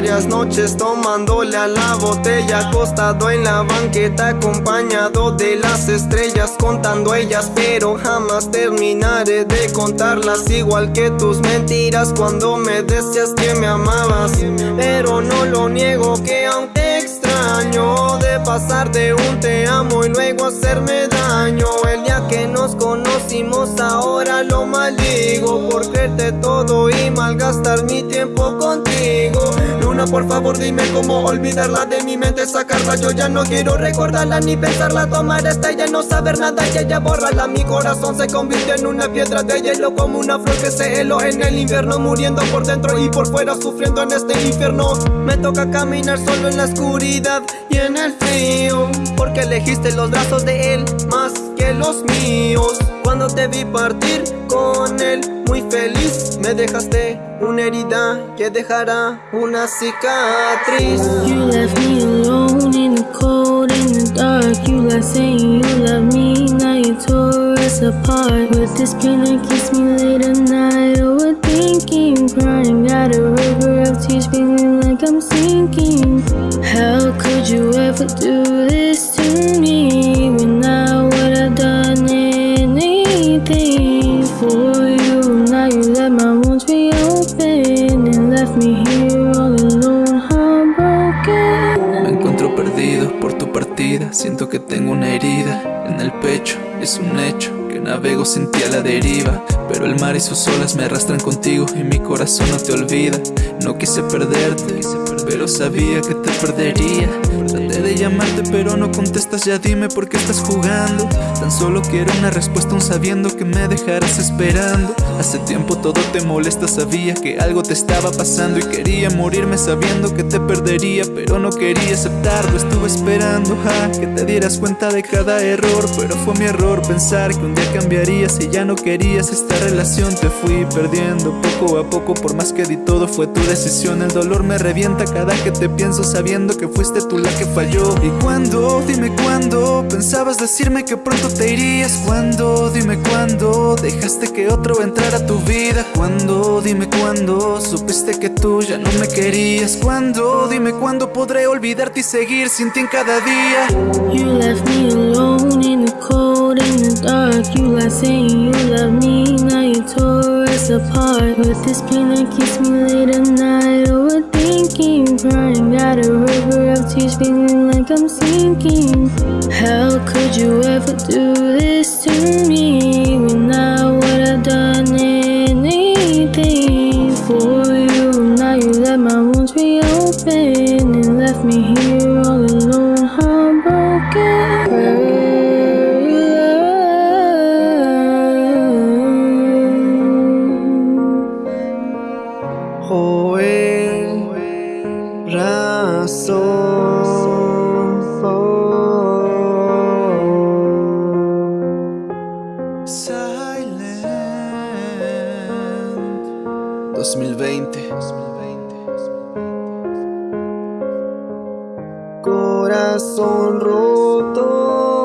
varias noches tomándole a la botella Acostado en la banqueta acompañado de las estrellas Contando ellas pero jamás terminaré de contarlas Igual que tus mentiras cuando me decías que me amabas. Pero no lo niego que aún te extraño De pasar de un te amo y luego hacerme daño El día que nos conocimos ahora lo maldigo Por creerte todo y malgastar mi tiempo contigo Por favor dime cómo olvidarla de mi mente Sacarla. Yo ya no quiero recordarla ni pensarla. Tomar esta y ya no saber nada y ella borrarla Mi corazón se convirtió en una piedra de hielo Como una flor que se heló en el invierno Muriendo por dentro y por fuera sufriendo en este infierno. Me toca caminar solo en la oscuridad y en el frío Porque elegiste los brazos de él más que los míos. Cuando te vi partir con él feliz. Me dejaste una herida que dejará una cicatriz. You left me alone in the cold, in the dark. You left saying you love me, now you tore us apart. With this pain that keeps me late at night. Overthinking, crying, got a river of tears Feeling like I'm sinking. How could you ever do this to me Me encuentro perdido por tu partida. Siento que tengo una herida en el pecho. Es un hecho que navego sin ti a la deriva Pero el mar y sus olas me arrastran contigo Y mi corazón no te olvida. No quise perderte, pero sabía que te perdería. Traté de llamarte pero no contestas. Ya dime por qué estás jugando. Tan solo quiero una respuesta aún sabiendo que me dejarás esperando. Hace tiempo todo te molesta. Sabía que algo te estaba pasando Y quería morirme sabiendo que te perdería. Pero no quería aceptarlo Estuve esperando a que te dieras cuenta de cada error. Pero fue mi error pensar que un día cambiarías Y ya no querías esta relación. Te fui perdiendo poco a poco Por más que di todo fue tu decisión. El dolor me revienta cada que te pienso Sabiendo que fuiste tú la que falló ¿Y cuándo? Dime cuándo Pensabas decirme que pronto te irías ¿Cuándo? Dime cuándo Dejaste que otro entrara a tu vida ¿Cuándo? Dime cuándo Supiste que tú ya no me querías ¿Cuándo? Dime cuándo podré olvidarte y seguir sin ti en cada día You left me alone in the cold, in the dark You left saying you love me, now you tore us apart With this pain that keeps me late at night Overthinking, crying, got a river of tears Feeling like I'm sinking. How could you ever do this to me When I would have done anything for you? Now you let my wounds reopen And left me here 2020 Corazón roto